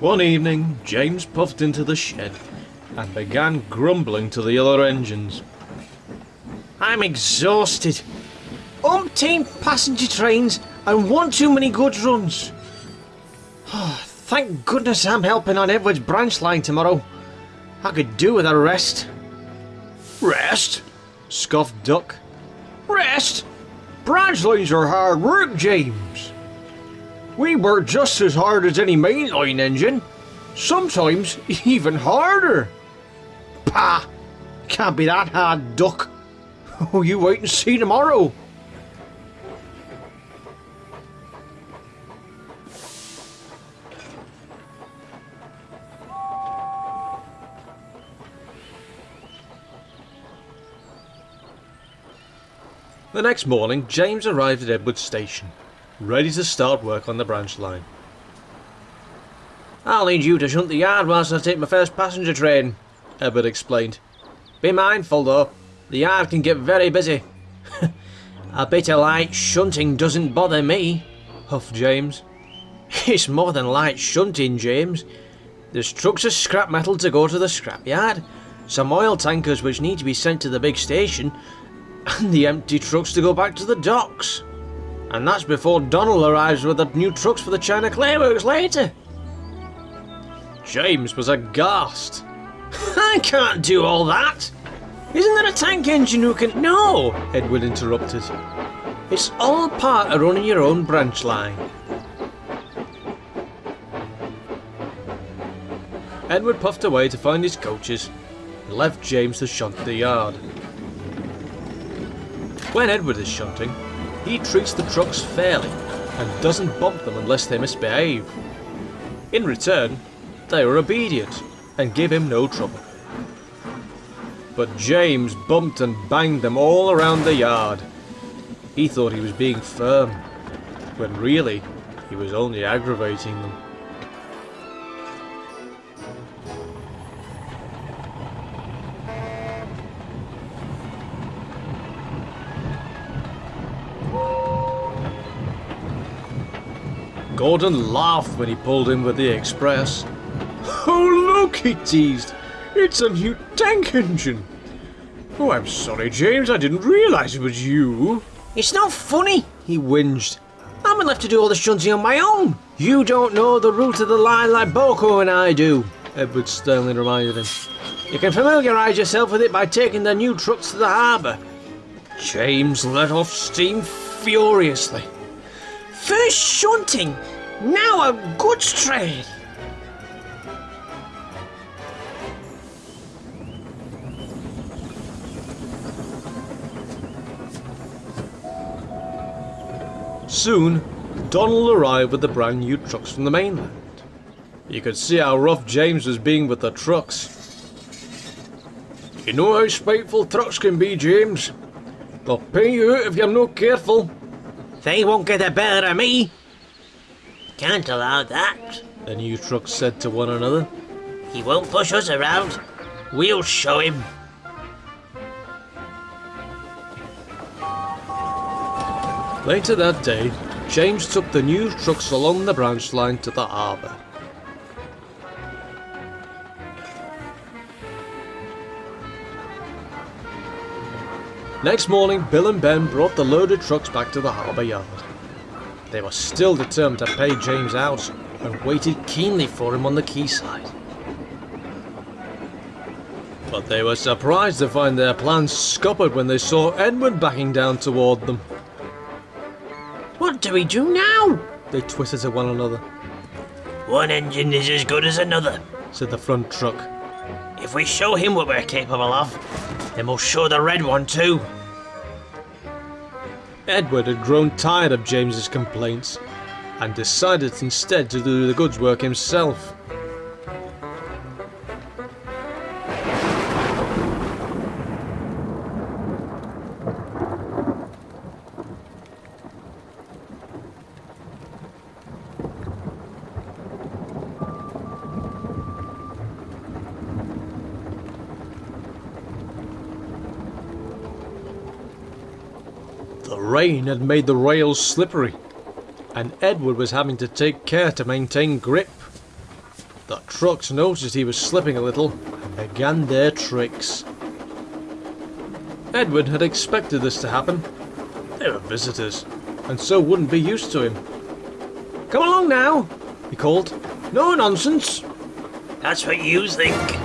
One evening, James puffed into the shed and began grumbling to the other engines. I'm exhausted. Umpteen passenger trains and one too many goods runs. Oh, thank goodness I'm helping on Edward's branch line tomorrow. I could do with a rest. Rest? scoffed Duck. Rest? Branch lines are hard work, James. We work just as hard as any mainline engine. Sometimes even harder. Pah! Can't be that hard, Duck. Oh, you wait and see tomorrow. The next morning, James arrived at Edward Station, ready to start work on the branch line. I'll need you to shunt the yard whilst I take my first passenger train, Edward explained. Be mindful though, the yard can get very busy. a bit of light shunting doesn't bother me, huffed James. It's more than light shunting, James. There's trucks of scrap metal to go to the scrapyard, some oil tankers which need to be sent to the big station, and the empty trucks to go back to the docks. And that's before Donald arrives with the new trucks for the China Clayworks later. James was aghast. I can't do all that. Isn't there a tank engine who can... No, Edward interrupted. It's all part of running your own branch line. Edward puffed away to find his coaches and left James to shunt the yard. When Edward is shunting, he treats the trucks fairly and doesn't bump them unless they misbehave. In return, they are obedient and give him no trouble. But James bumped and banged them all around the yard. He thought he was being firm, when really he was only aggravating them. Gordon laughed when he pulled in with the express. Oh look, he teased. It's a new tank engine. Oh, I'm sorry, James. I didn't realise it was you. It's not funny, he whinged. I'm left to do all the shunting on my own. You don't know the route of the line like BoCo and I do, Edward sternly reminded him. You can familiarise yourself with it by taking the new trucks to the harbour. James let off steam furiously. First shunting, now a goods train. Soon, Donald arrived with the brand new trucks from the mainland. You could see how rough James was being with the trucks. You know how spiteful trucks can be, James. They'll pay you out if you're not careful. They won't get the better of me. Can't allow that, the new trucks said to one another. He won't push us around. We'll show him. Later that day, James took the new trucks along the branch line to the harbour. Next morning, Bill and Ben brought the loaded trucks back to the harbour yard. They were still determined to pay James out and waited keenly for him on the quayside. But they were surprised to find their plans scuppered when they saw Edward backing down toward them. What do we do now? They twisted to one another. One engine is as good as another, said the front truck. If we show him what we're capable of, then we'll show the red one too. Edward had grown tired of James's complaints and decided instead to do the goods work himself. The rain had made the rails slippery, and Edward was having to take care to maintain grip. The trucks noticed he was slipping a little and began their tricks. Edward had expected this to happen. They were visitors, and so wouldn't be used to him. Come along now, he called. No nonsense. That's what you think.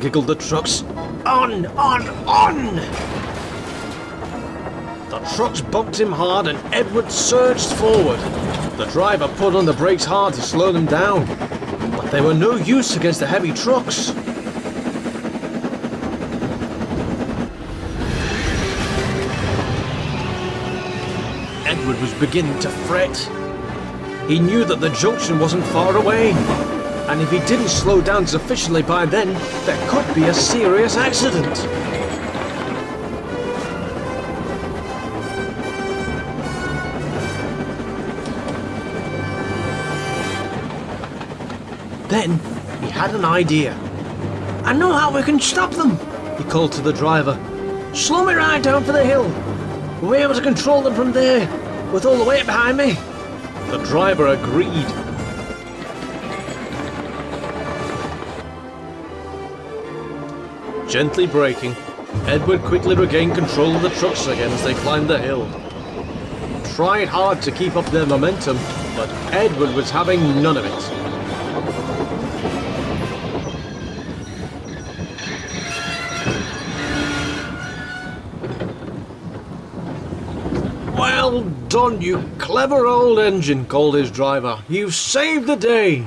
Giggled the trucks. On, on, on! Trucks bumped him hard and Edward surged forward. The driver put on the brakes hard to slow them down, but they were no use against the heavy trucks. Edward was beginning to fret. He knew that the junction wasn't far away, and if he didn't slow down sufficiently by then, there could be a serious accident. Then he had an idea. I know how we can stop them, he called to the driver. Slow me right down for the hill. We'll be able to control them from there, with all the weight behind me. The driver agreed. Gently braking, Edward quickly regained control of the trucks again as they climbed the hill. Tried hard to keep up their momentum, but Edward was having none of it. Well done, you clever old engine, called his driver. You've saved the day.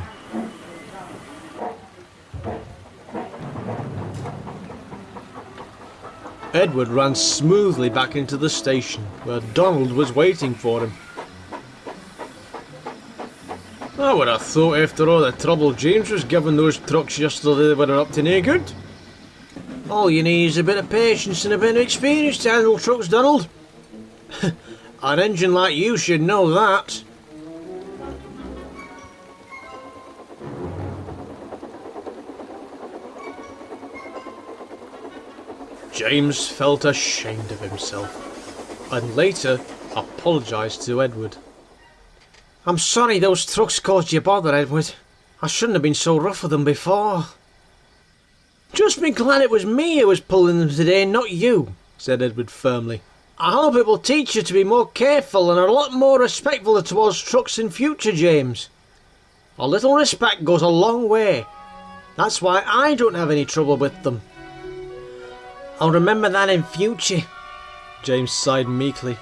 Edward ran smoothly back into the station, where Donald was waiting for him. I would have thought after all the trouble James was giving those trucks yesterday they were up to no good. All you need is a bit of patience and a bit of experience to handle trucks, Donald. An engine like you should know that. James felt ashamed of himself, and later apologised to Edward. I'm sorry those trucks caused you bother, Edward. I shouldn't have been so rough with them before. Just be glad it was me who was pulling them today, not you, said Edward firmly. I hope it will teach you to be more careful and a lot more respectful towards trucks in future, James. A little respect goes a long way. That's why I don't have any trouble with them. I'll remember that in future. James sighed meekly.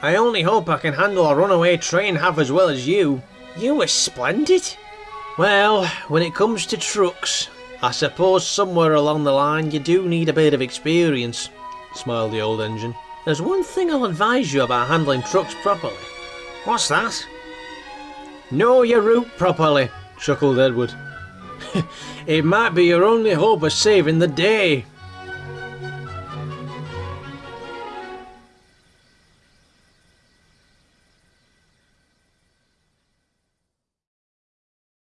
I only hope I can handle a runaway train half as well as you. You were splendid. Well, when it comes to trucks, I suppose somewhere along the line you do need a bit of experience, smiled the old engine. There's one thing I'll advise you about handling trucks properly. What's that? Know your route properly, chuckled Edward. it might be your only hope of saving the day.